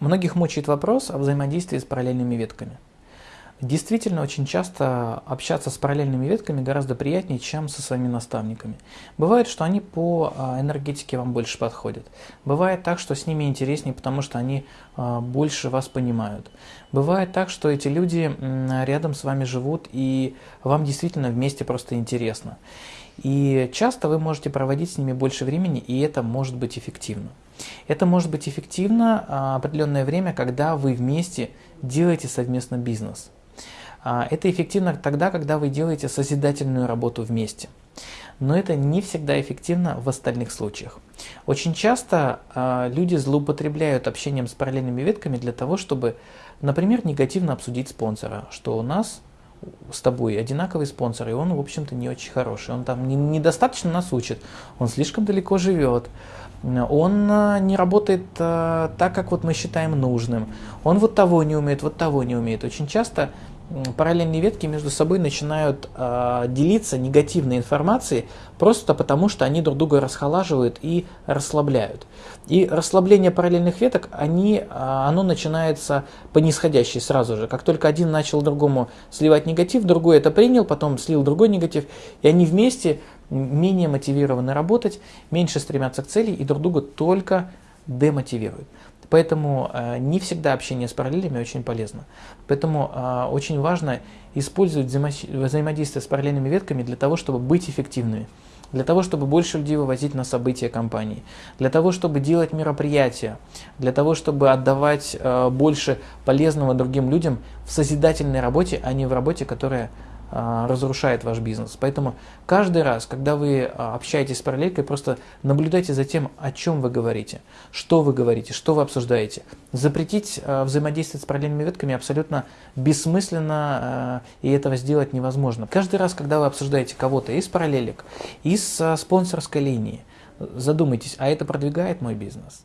Многих мучает вопрос о взаимодействии с параллельными ветками. Действительно, очень часто общаться с параллельными ветками гораздо приятнее, чем со своими наставниками. Бывает, что они по а, энергетике вам больше подходят. Бывает так, что с ними интереснее, потому что они а, больше вас понимают. Бывает так, что эти люди рядом с вами живут, и вам действительно вместе просто интересно. И часто вы можете проводить с ними больше времени, и это может быть эффективно. Это может быть эффективно а, определенное время, когда вы вместе делаете совместно бизнес. А, это эффективно тогда, когда вы делаете созидательную работу вместе. Но это не всегда эффективно в остальных случаях. Очень часто э, люди злоупотребляют общением с параллельными ветками для того, чтобы, например, негативно обсудить спонсора, что у нас с тобой одинаковый спонсор, и он, в общем-то, не очень хороший. Он там недостаточно нас учит, он слишком далеко живет, он э, не работает э, так, как вот мы считаем нужным, он вот того не умеет, вот того не умеет. Очень часто параллельные ветки между собой начинают э, делиться негативной информацией просто потому, что они друг друга расхолаживают и расслабляют. И расслабление параллельных веток, они, э, оно начинается по нисходящей сразу же. Как только один начал другому сливать негатив, другой это принял, потом слил другой негатив, и они вместе менее мотивированы работать, меньше стремятся к цели и друг друга только демотивируют. Поэтому э, не всегда общение с параллелями очень полезно. Поэтому э, очень важно использовать взаимо взаимодействие с параллельными ветками для того, чтобы быть эффективными. Для того, чтобы больше людей вывозить на события компании, для того, чтобы делать мероприятия, для того, чтобы отдавать э, больше полезного другим людям в созидательной работе, а не в работе, которая разрушает ваш бизнес. Поэтому каждый раз, когда вы а, общаетесь с параллелькой, просто наблюдайте за тем, о чем вы говорите, что вы говорите, что вы обсуждаете. Запретить а, взаимодействовать с параллельными ветками абсолютно бессмысленно, и этого сделать невозможно. Каждый раз, когда вы обсуждаете кого-то из параллелек, из спонсорской линии, задумайтесь, а это продвигает мой бизнес?